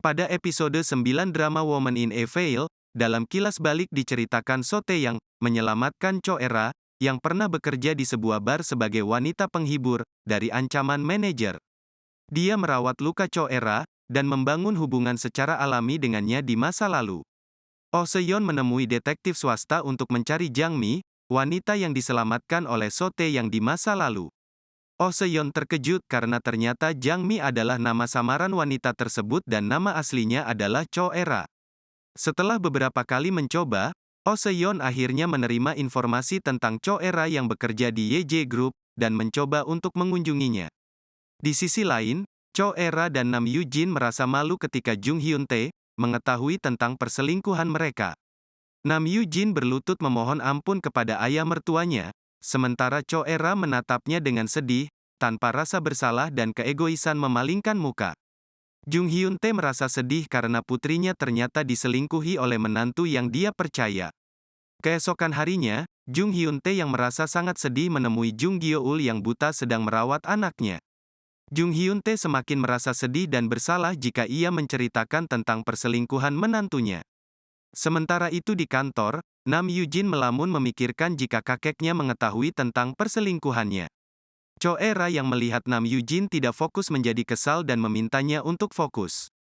Pada episode 9 drama Woman in a Veil, dalam kilas balik diceritakan Sote yang menyelamatkan Cho Era, yang pernah bekerja di sebuah bar sebagai wanita penghibur, dari ancaman manajer. Dia merawat luka Cho Era, dan membangun hubungan secara alami dengannya di masa lalu. Oh Seon menemui detektif swasta untuk mencari Jang Mi, wanita yang diselamatkan oleh Sote yang di masa lalu. Oh Seon terkejut karena ternyata Jang Mi adalah nama samaran wanita tersebut dan nama aslinya adalah Cho Era. Setelah beberapa kali mencoba, Oh Seon akhirnya menerima informasi tentang Cho Era yang bekerja di YJ Group, dan mencoba untuk mengunjunginya. Di sisi lain, Cho Era dan Nam Yujin merasa malu ketika Jung Hyun Tae mengetahui tentang perselingkuhan mereka. Nam Yujin berlutut memohon ampun kepada ayah mertuanya, sementara Cho Era menatapnya dengan sedih, tanpa rasa bersalah dan keegoisan memalingkan muka. Jung Hyun Tae merasa sedih karena putrinya ternyata diselingkuhi oleh menantu yang dia percaya. Keesokan harinya, Jung Hyun Tae yang merasa sangat sedih menemui Jung Gyo-ul yang buta sedang merawat anaknya. Jung Hyun Tae semakin merasa sedih dan bersalah jika ia menceritakan tentang perselingkuhan menantunya. Sementara itu di kantor, Nam Yujin melamun memikirkan jika kakeknya mengetahui tentang perselingkuhannya. Cho Era yang melihat Nam Yujin tidak fokus menjadi kesal dan memintanya untuk fokus.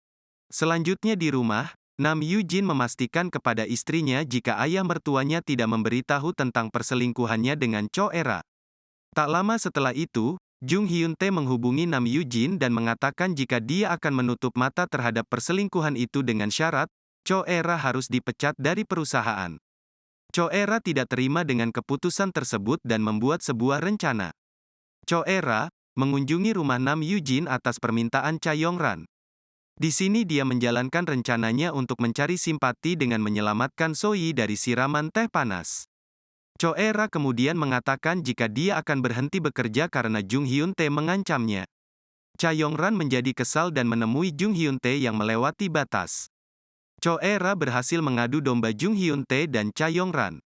Selanjutnya di rumah, Nam Yujin memastikan kepada istrinya jika ayah mertuanya tidak memberitahu tentang perselingkuhannya dengan Cho Era. Tak lama setelah itu, Jung Hyun Tae menghubungi Nam Yujin dan mengatakan jika dia akan menutup mata terhadap perselingkuhan itu dengan syarat, Cho Era harus dipecat dari perusahaan. Cho Era tidak terima dengan keputusan tersebut dan membuat sebuah rencana. Cho Era mengunjungi rumah Nam Yujin atas permintaan Cha Yongran. Di sini dia menjalankan rencananya untuk mencari simpati dengan menyelamatkan Soyi dari siraman teh panas. Cho Era kemudian mengatakan jika dia akan berhenti bekerja karena Jung Hyun Tae mengancamnya. Cha Yongran menjadi kesal dan menemui Jung Hyun Tae yang melewati batas. Cho Era berhasil mengadu domba Jung Hyun Tae dan Cha Yongran.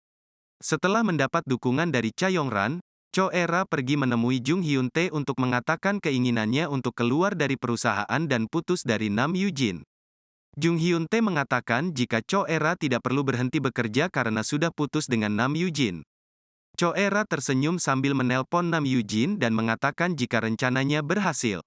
Setelah mendapat dukungan dari Cha Yongran, Cho Era pergi menemui Jung Hyun Tae untuk mengatakan keinginannya untuk keluar dari perusahaan dan putus dari Nam Yujin. Jung Hyun Tae mengatakan jika Cho Era tidak perlu berhenti bekerja karena sudah putus dengan Nam Yujin. Cho Era tersenyum sambil menelpon Nam Yujin dan mengatakan jika rencananya berhasil.